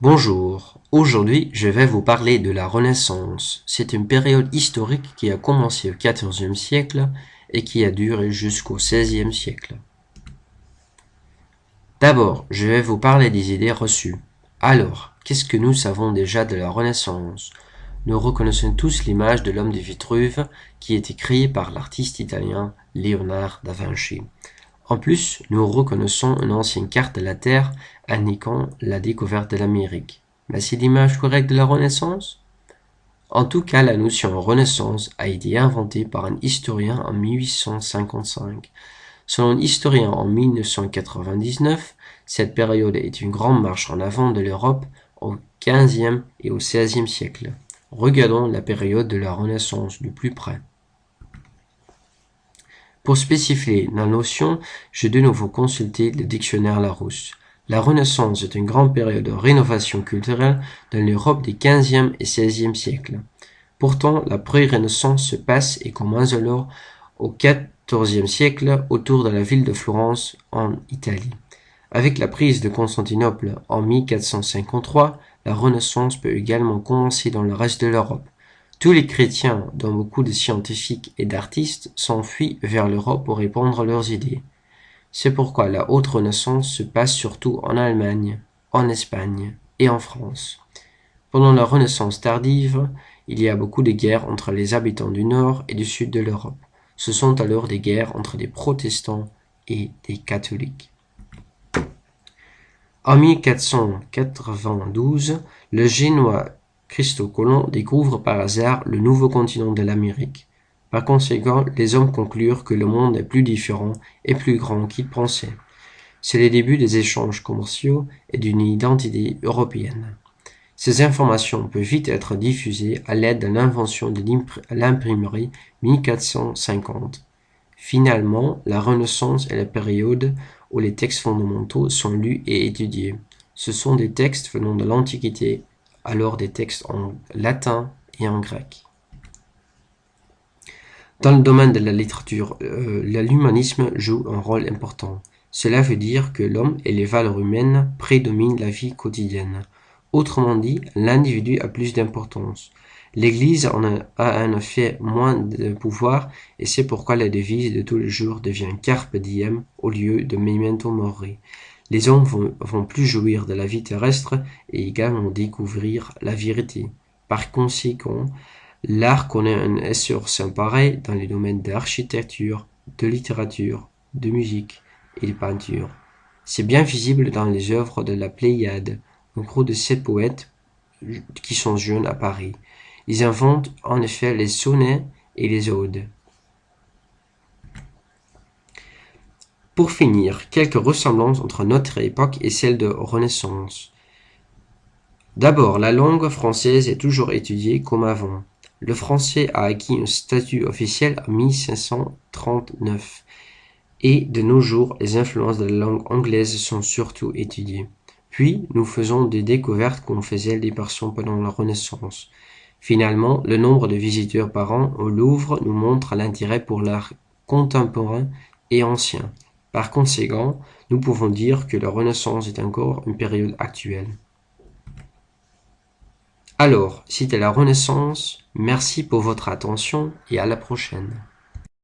Bonjour, aujourd'hui je vais vous parler de la Renaissance. C'est une période historique qui a commencé au XIVe siècle et qui a duré jusqu'au XVIe siècle. D'abord, je vais vous parler des idées reçues. Alors, qu'est-ce que nous savons déjà de la Renaissance? Nous reconnaissons tous l'image de l'homme de Vitruve qui a été par l'artiste italien Léonard da Vinci. En plus, nous reconnaissons une ancienne carte de la Terre indiquant la découverte de l'Amérique. Mais c'est l'image correcte de la Renaissance? En tout cas, la notion Renaissance a été inventée par un historien en 1855. Selon un historien en 1999, cette période est une grande marche en avant de l'Europe au XVe et au XVIe siècle. Regardons la période de la Renaissance de plus près. Pour spécifier la notion, j'ai de nouveau consulté le dictionnaire Larousse. La Renaissance est une grande période de rénovation culturelle dans l'Europe des XVe et XVIe siècles. Pourtant, la pré-Renaissance se passe et commence alors au XIVe siècle autour de la ville de Florence en Italie. Avec la prise de Constantinople en 1453, la Renaissance peut également commencer dans le reste de l'Europe. Tous les chrétiens, dont beaucoup de scientifiques et d'artistes, s'enfuient vers l'Europe pour répandre leurs idées. C'est pourquoi la haute renaissance se passe surtout en Allemagne, en Espagne et en France. Pendant la renaissance tardive, il y a beaucoup de guerres entre les habitants du nord et du sud de l'Europe. Ce sont alors des guerres entre des protestants et des catholiques. En 1492, le génois Christophe Colomb découvre par hasard le nouveau continent de l'Amérique. Par conséquent, les hommes conclurent que le monde est plus différent et plus grand qu'ils pensaient. C'est le début des échanges commerciaux et d'une identité européenne. Ces informations peuvent vite être diffusées à l'aide de l'invention de l'imprimerie 1450. Finalement, la Renaissance est la période où les textes fondamentaux sont lus et étudiés. Ce sont des textes venant de l'Antiquité alors des textes en latin et en grec. Dans le domaine de la littérature, euh, l'humanisme joue un rôle important. Cela veut dire que l'homme et les valeurs humaines prédominent la vie quotidienne. Autrement dit, l'individu a plus d'importance. L'Église en a, en effet moins de pouvoir et c'est pourquoi la devise de tous les jours devient Carpe diem au lieu de Memento Mori. Les hommes vont, plus jouir de la vie terrestre et également découvrir la vérité. Par conséquent, l'art connaît un essor sans pareil dans les domaines d'architecture, de littérature, de musique et de peinture. C'est bien visible dans les œuvres de la Pléiade, de sept poètes qui sont jeunes à Paris. Ils inventent en effet les sonnets et les odes. Pour finir, quelques ressemblances entre notre époque et celle de Renaissance. D'abord, la langue française est toujours étudiée comme avant. Le français a acquis un statut officiel en 1539 et de nos jours, les influences de la langue anglaise sont surtout étudiées. Puis, nous faisons des découvertes qu'on faisait des personnes pendant la Renaissance. Finalement, le nombre de visiteurs par an au Louvre nous montre l'intérêt pour l'art contemporain et ancien. Par conséquent, nous pouvons dire que la Renaissance est encore une période actuelle. Alors, c'était la Renaissance, merci pour votre attention et à la prochaine.